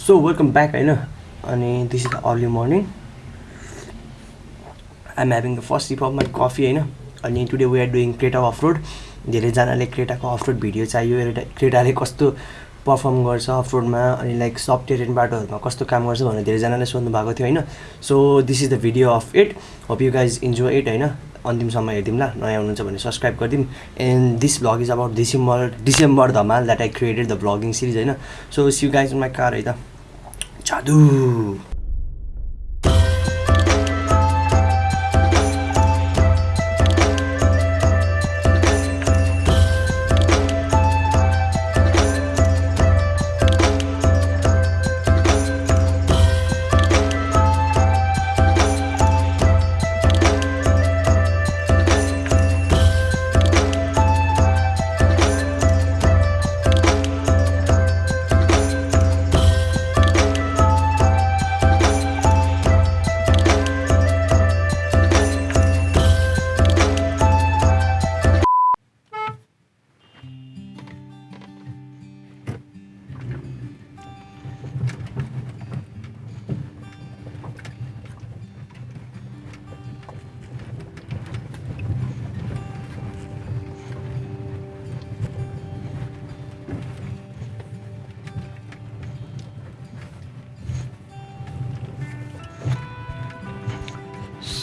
So welcome back होइन अनि this is the early morning I'm having the first sip of my coffee होइन अनि today we are doing Creta off road धेरैजनाले क्रेटाको off road video चाहियो क्रेटाले कस्तो perform गर्छ अफ रोडमा अनि लाइक सब टेरेन बाटोहरूमा कस्तो काम गर्छ भनेर धेरैजनाले सोध्नु भएको थियो होइन so this is the video of it hope you guys enjoy it होइन अन्तिमसम्म हेरिदिउँ ल नयाँ हुनुहुन्छ भने सब्सक्राइब गरिदिउँ। And this vlog is about December December Dhamaal that I created the vlogging series होइन? So you guys my car है त। जादु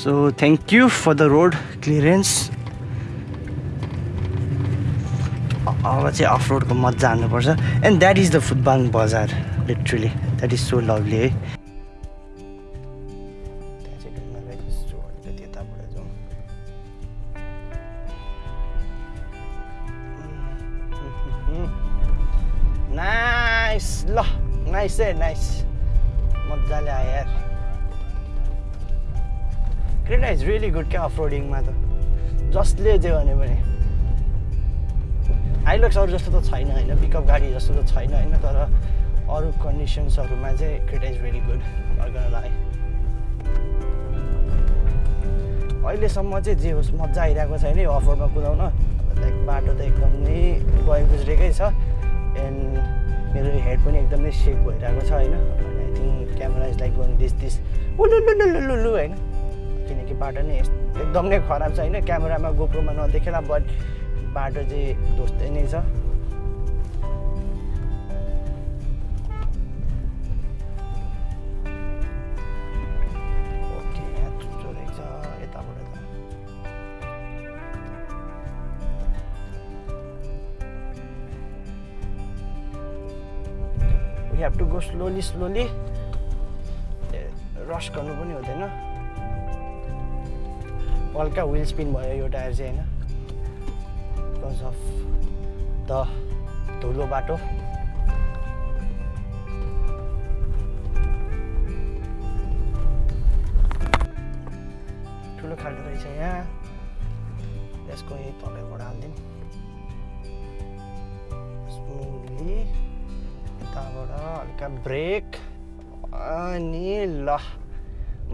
so thank you for the road clearance अब चाहिँ अफ रोडको मजा हान्नुपर्छ and that is the football बजार literally that is so lovely है नाइस ल! नाइस है नाइस मजाले आयो यार। क्रेटा इज रियली गुड क्या अफ रोडिङमा त? जसले जे भने। पनि हाइलक्सहरू जस्तो त छैन होइन पिकअप गाडी जस्तो त छैन होइन तर अरू कन्डिसन्सहरूमा चाहिँ क्रेटा इज भेरी गुड अर्गनलाई अहिलेसम्म चाहिँ जे होस् मजा आइरहेको छैन यो अफरोडमा कुदाउन। लाइक बाटो त एकदमै गए गुज्रेकै छ एन्ड मेरो हेड पनि एकदमै सेक भइरहेको छ होइन। I think camera is like going this this उलुलुलुलुलु होइन। किनकि बाटो नै एकदम नै खराब छ होइन? क्यामेरामा गोप्रोमा नदेखेला बट बाटो चाहिँ दोस्तै नै छ। We have to go slowly slowly rush गर्नु पनि हुँदैन। हल्का विल स्पिन भयो यो टायर चाहिँ होइन। बिकज अफ द धुलो बाटो। ठुलो खालको रहेछ यहाँ। यसको यही तलबाट हालिदिउँ स्मुथली यताबाट हल्का ब्रेक अनि ल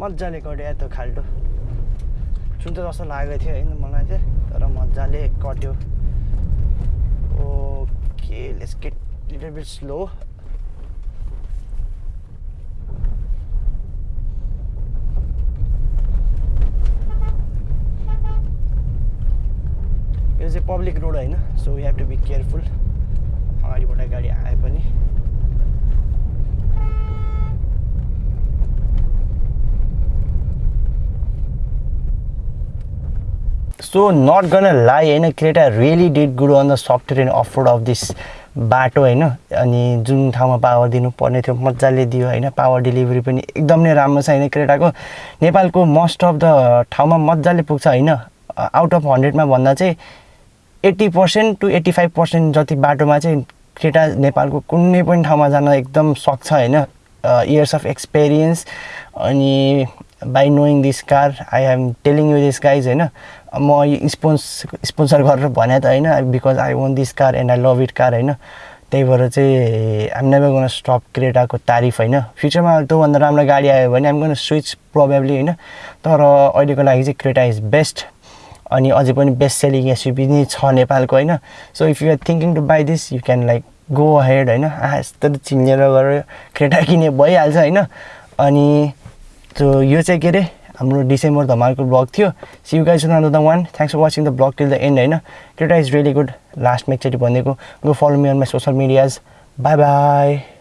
मजाले कट्यो त्यो खाल्टो चुन्छ जस्तो लागेको थियो होइन मलाई चाहिँ तर मजाले कट्यो। Okay let's get little bit slow यो चाहिँ पब्लिक रोड होइन so you have to be careful अगाडिबाट गाडी आए पनि सो नट गन लाई होइन Creta really did good on the software and off road off this बाटो होइन? अनि जुन ठाउँमा पावर दिनुपर्ने थियो मजाले दियो होइन? पावर डेलिभरी पनि एकदम नै राम्रो छ होइन क्रेटाको नेपालको मोस्ट अफ द ठाउँमा मजाले पुग्छ होइन? आउट अफ हन्ड्रेडमा भन्दा चाहिँ eighty percent to eighty five percent जति बाटोमा चाहिँ क्रेटा नेपालको कुनै पनि ठाउँमा जान एकदम सक्छ होइन? इयर्स अफ एक्सपिरियन्स अनि by knowing this car I am telling you this guys होइन म स्पोन्स स्पोन्सर गरेर भने त होइन because I want this car and I love it car होइन। त्यही भएर चाहिँ आइम नेभर गोन स्टप क्रेटाको तारिफ होइन। फ्युचरमा त्योभन्दा राम्रो गाडी आयो भने आइम गोन स्विच प्रोबेबली होइन। तर अहिलेको लागि चाहिँ क्रेटा इज बेस्ट अनि अझै पनि बेस्ट सेलिङ एसयुभी नै छ नेपालको होइन। So if you are thinking to buy this you can like go head होइन। यस्तो चिनेर गएर क्रेटा किने भइहाल्छ होइन। अनि त्यो यो चाहिँ के अरे? हाम्रो डिसेम्बर धमालको ब्लग थियो. See you guys the one thanks for watching the blog till the end होइन? क्रेटा इज रियली गुड लास्टमा एकचोटि भनिदिएको go follow me on my social medias bye bye